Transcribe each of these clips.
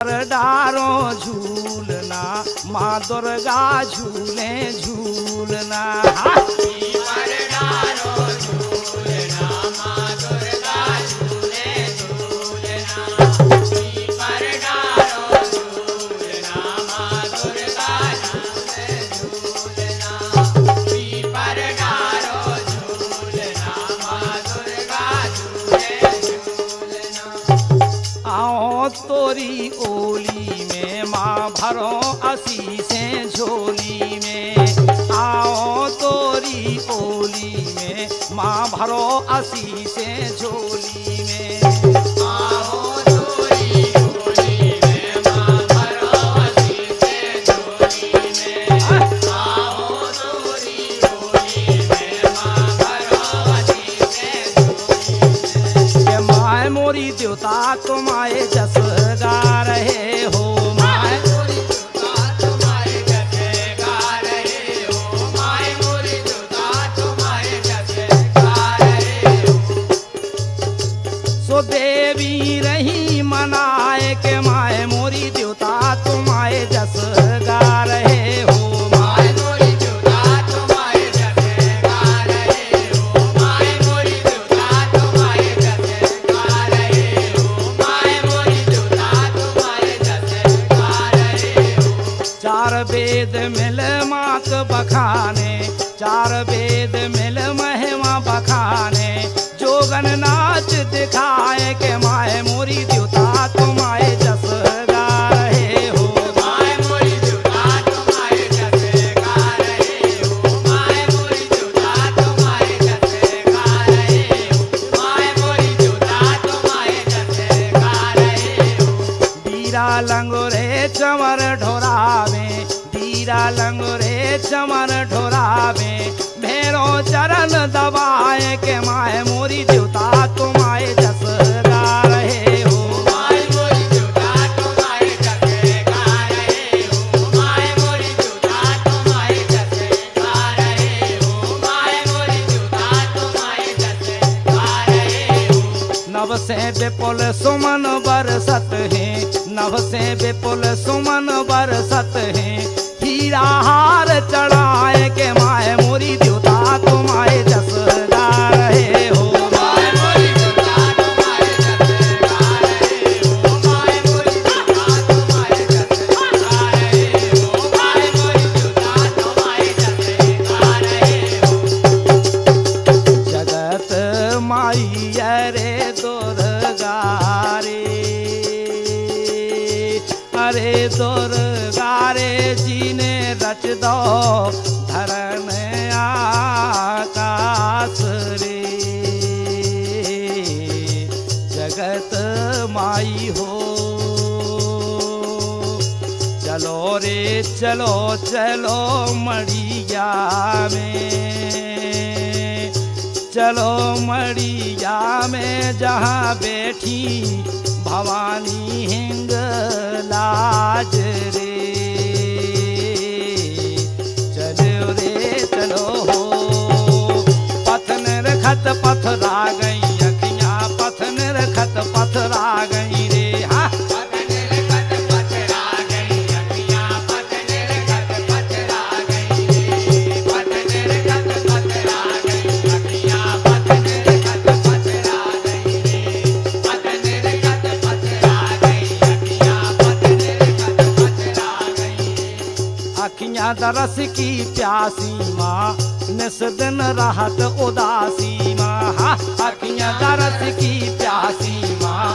ડારો ઝૂલના મા દુર્ગા ઝૂલે ઝૂલના. माँ भरो देवी रही मनाए बीरा लंगोरे चमर ढोरावे बीरा लंगोरे चमर ढोरावे। भैरो चरण दबाए के माए मोरी देवता तुम्हारे जस गा रहे हो। नव से विपुल सुमन बरसत है। नव से विपुल सुमन बरसत है। हीरा हार चलो मड़िया में चलो मड़िया में जहाँ बैठी भवानी हिंग लाज रे। राहत उदासी माँ अखियाँ दरस की प्यासी माँ।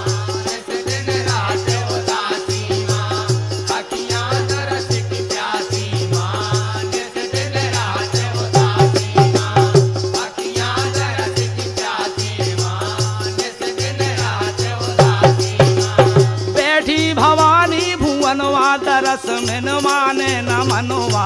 भवानी भुवनवा दरस में माने न मनवा।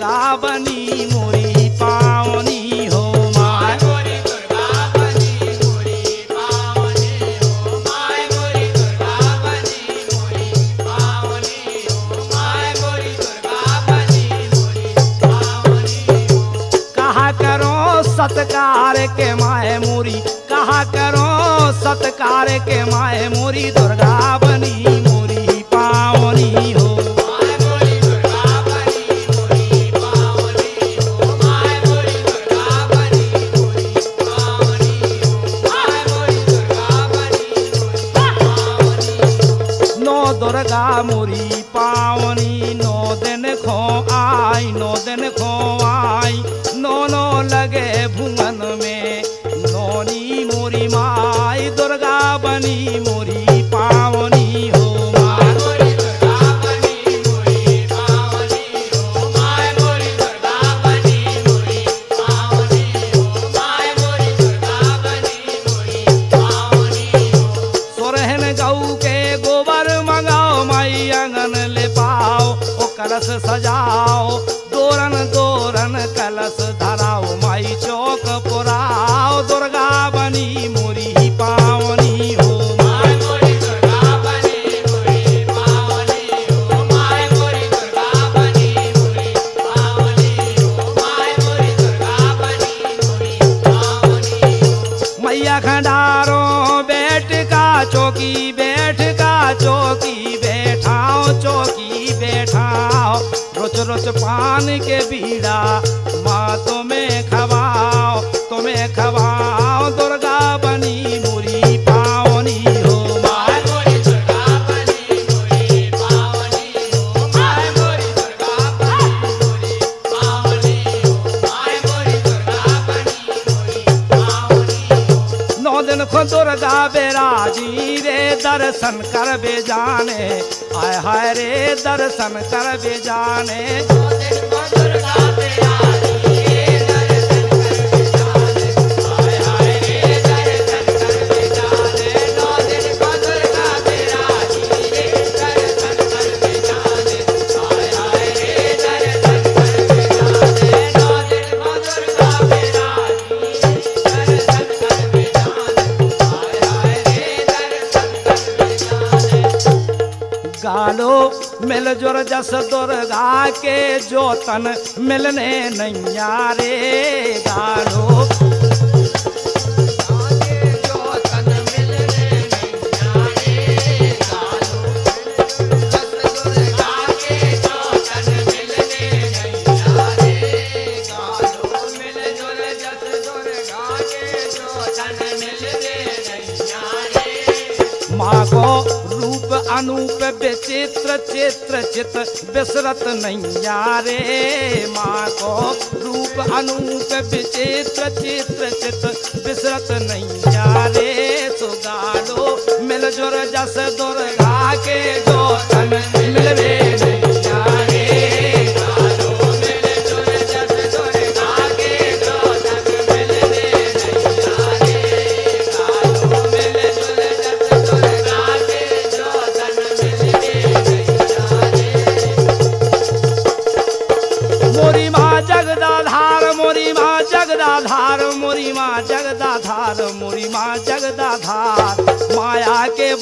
दुर्गा मोरी पावनी हो दुर्गा हो दुर्गा पावनी हो दुर्गा बनी मोरी पावनी हो कहा करो सत्कार के माए मोरी, कहा करो सत्कार के माय मोरी दुर्गा Fatima चौकी बैठ का चौकी बैठाओ चौकी बैठाओ। रोच रोच पान के बीड़ा, माँ तुम्हें खवाओ तुम्हें खवाओ। दर्शन कर बे जाने। आय हाय रे दर्शन कर बे जाने। ज़ोर जस दुर्गा के जोतन मिलने नैया रे गालो चित्र चित्र चित बिसरत नैया रे माँ को रूप अनूप विचित्र चित्र चित्र चित बिसरत नैया रे सुगालो मिल जुर जस दुर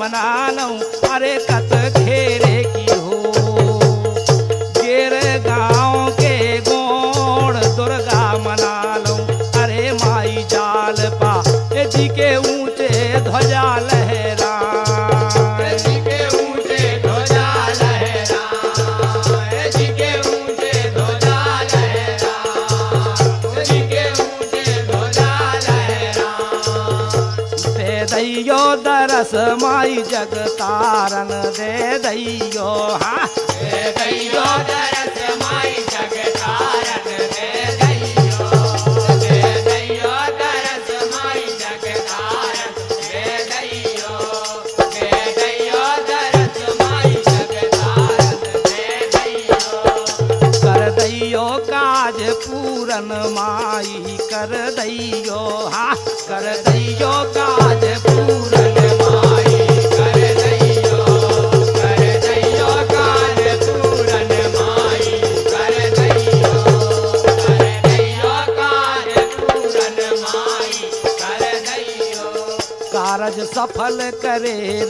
manalam are katha दैयो दरस माई जग तारन दे दैयो हाँ? दैयो दरस माई जग तारन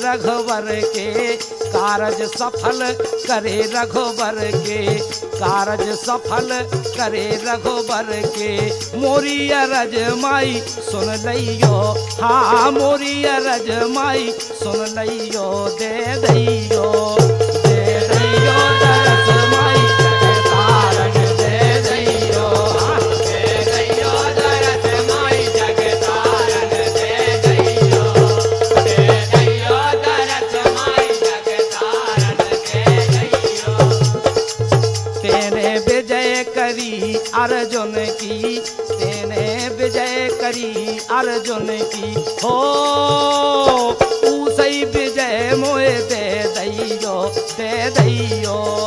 रघुवर के, कारज सफल करे रघुवर के, कारज सफल करे रघुवर के। मोरी अरज माई सुन लियो हाँ मोरी अरज माई सुन लियो दे दई अर्जुन की, तेने विजय करी अर्जुन की। हो ऊ ऊसई विजय मोए दे दैयो दे दैयो